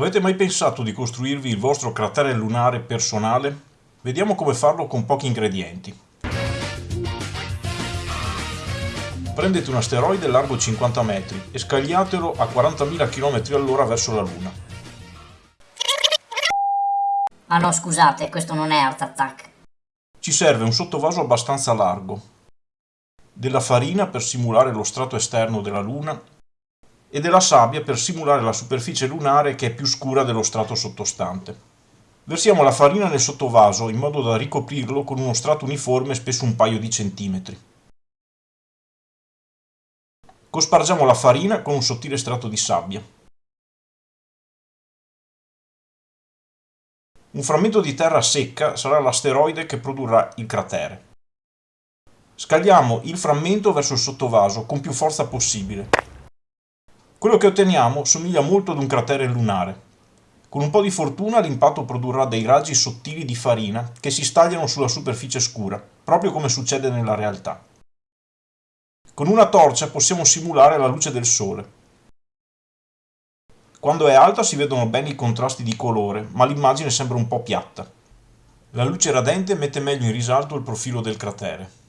Avete mai pensato di costruirvi il vostro cratere lunare personale? Vediamo come farlo con pochi ingredienti. Prendete un asteroide largo 50 metri e scagliatelo a 40.000 km all'ora verso la Luna. Ah no, scusate, questo non è Art Attack. Ci serve un sottovaso abbastanza largo, della farina per simulare lo strato esterno della Luna e della sabbia per simulare la superficie lunare che è più scura dello strato sottostante. Versiamo la farina nel sottovaso in modo da ricoprirlo con uno strato uniforme spesso un paio di centimetri. Cospargiamo la farina con un sottile strato di sabbia. Un frammento di terra secca sarà l'asteroide che produrrà il cratere. Scagliamo il frammento verso il sottovaso con più forza possibile. Quello che otteniamo somiglia molto ad un cratere lunare. Con un po' di fortuna l'impatto produrrà dei raggi sottili di farina che si stagliano sulla superficie scura, proprio come succede nella realtà. Con una torcia possiamo simulare la luce del sole. Quando è alta si vedono bene i contrasti di colore, ma l'immagine sembra un po' piatta. La luce radente mette meglio in risalto il profilo del cratere.